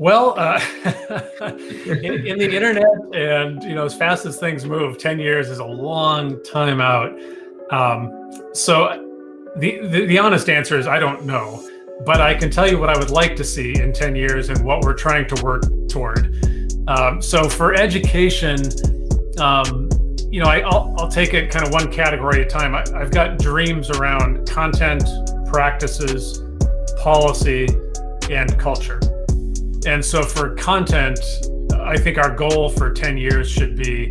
Well, uh, in, in, the internet, and you know, as fast as things move, ten years is a long time out. Um, so, the, the the honest answer is I don't know, but I can tell you what I would like to see in ten years and what we're trying to work toward. Um, so, for education, um, you know, I, will I'll take it kind of one category at a time. I, I've got dreams around content, practices, policy, and culture. And so for content, I think our goal for 10 years should be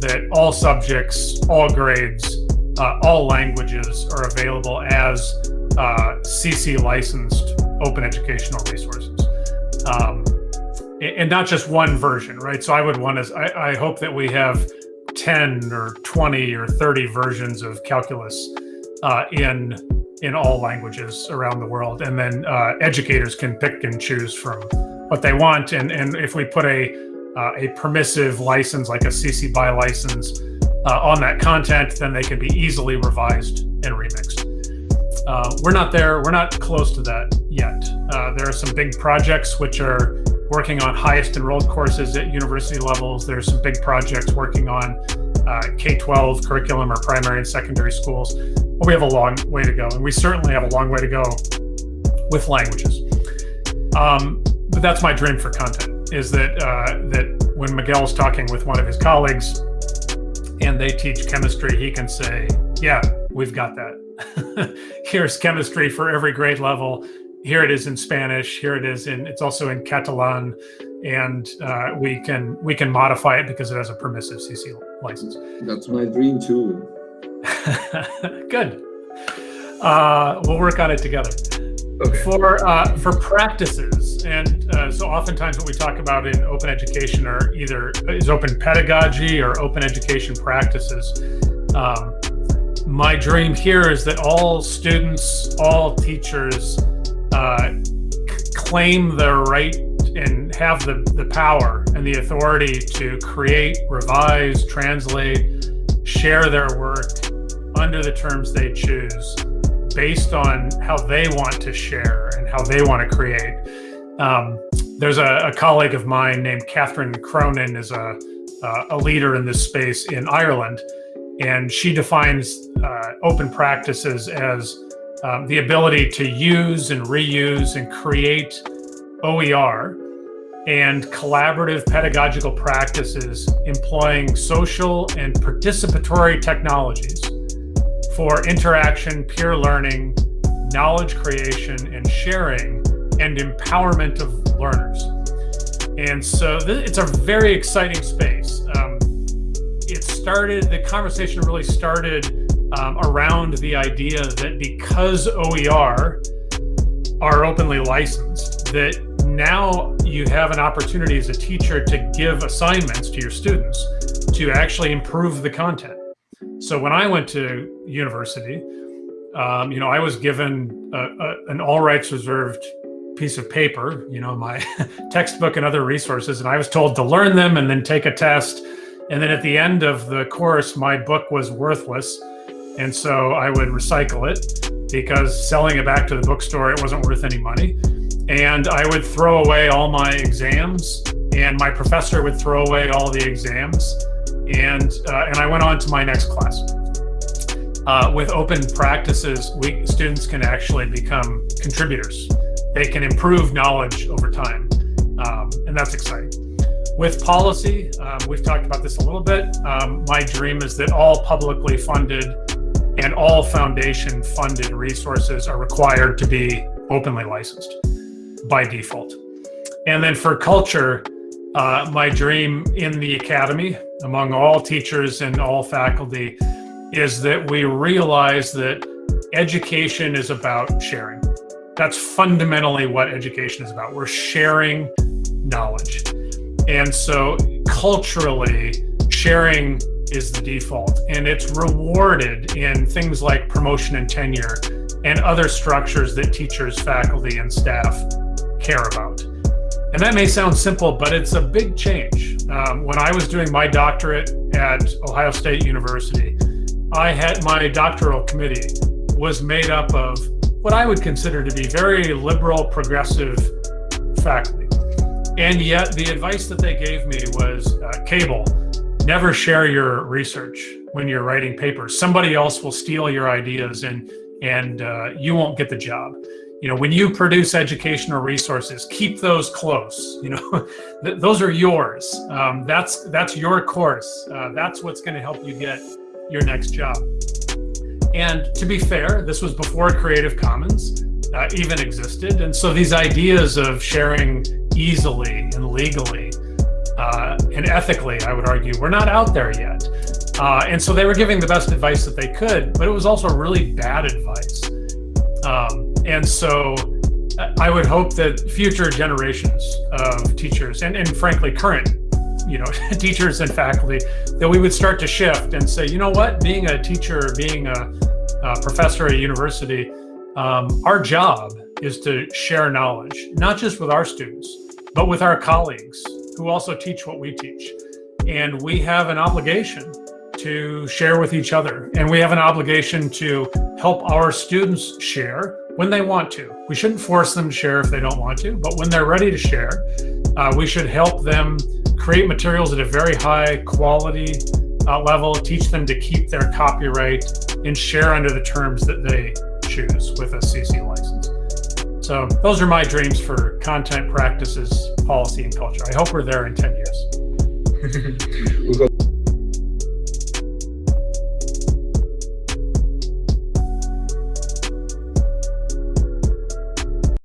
that all subjects, all grades, uh, all languages are available as uh, CC licensed open educational resources. Um, and not just one version, right? So I would want to, I, I hope that we have 10 or 20 or 30 versions of calculus uh, in in all languages around the world. And then uh, educators can pick and choose from what they want. And, and if we put a, uh, a permissive license, like a CC BY license, uh, on that content, then they can be easily revised and remixed. Uh, we're not there, we're not close to that yet. Uh, there are some big projects which are working on highest enrolled courses at university levels. There's some big projects working on uh, K-12 curriculum or primary and secondary schools. But we have a long way to go, and we certainly have a long way to go with languages. Um, that's my dream for content is that uh, that when Miguel's talking with one of his colleagues and they teach chemistry, he can say, yeah, we've got that. Here's chemistry for every grade level. Here it is in Spanish. Here it is in, it's also in Catalan. And uh, we can we can modify it because it has a permissive CC license. That's my dream too. Good. Uh, we'll work on it together. Okay. For uh, for practices, and so oftentimes what we talk about in open education are either is open pedagogy or open education practices. Um, my dream here is that all students, all teachers, uh, claim their right and have the, the power and the authority to create, revise, translate, share their work under the terms they choose based on how they want to share and how they want to create. Um, there's a, a, colleague of mine named Catherine Cronin is a, uh, a leader in this space in Ireland, and she defines uh, open practices as um, the ability to use and reuse and create OER and collaborative pedagogical practices employing social and participatory technologies for interaction, peer learning, knowledge creation, and sharing, and empowerment of learners. And so it's a very exciting space. Um, it started, the conversation really started um, around the idea that because OER are openly licensed, that now you have an opportunity as a teacher to give assignments to your students to actually improve the content. So when I went to university, um, you know, I was given a, a, an all rights reserved piece of paper, you know, my textbook and other resources, and I was told to learn them and then take a test. And then at the end of the course, my book was worthless. And so I would recycle it because selling it back to the bookstore, it wasn't worth any money. And I would throw away all my exams and my professor would throw away all the exams and uh, and I went on to my next class. Uh, with open practices, we students can actually become contributors. They can improve knowledge over time, um, and that's exciting. With policy, um, we've talked about this a little bit. Um, my dream is that all publicly funded and all foundation funded resources are required to be openly licensed by default. And then for culture, uh, my dream in the academy, among all teachers and all faculty, is that we realize that education is about sharing. That's fundamentally what education is about. We're sharing knowledge. And so culturally, sharing is the default and it's rewarded in things like promotion and tenure and other structures that teachers, faculty, and staff care about. And that may sound simple, but it's a big change. Um, when I was doing my doctorate at Ohio State University, I had my doctoral committee was made up of what I would consider to be very liberal, progressive faculty. And yet, the advice that they gave me was uh, Cable, never share your research when you're writing papers. Somebody else will steal your ideas and, and uh, you won't get the job. You know, when you produce educational resources, keep those close. You know, th those are yours. Um, that's that's your course. Uh, that's what's going to help you get your next job. And to be fair, this was before Creative Commons uh, even existed. And so these ideas of sharing easily and legally uh, and ethically, I would argue, were not out there yet. Uh, and so they were giving the best advice that they could, but it was also really bad advice. Um, and so I would hope that future generations of teachers and, and frankly, current you know, teachers and faculty, that we would start to shift and say, you know what, being a teacher, being a, a professor at a university, um, our job is to share knowledge, not just with our students, but with our colleagues who also teach what we teach. And we have an obligation to share with each other. And we have an obligation to help our students share when they want to. We shouldn't force them to share if they don't want to, but when they're ready to share, uh, we should help them create materials at a very high quality uh, level, teach them to keep their copyright and share under the terms that they choose with a CC license. So those are my dreams for content practices, policy, and culture. I hope we're there in 10 years.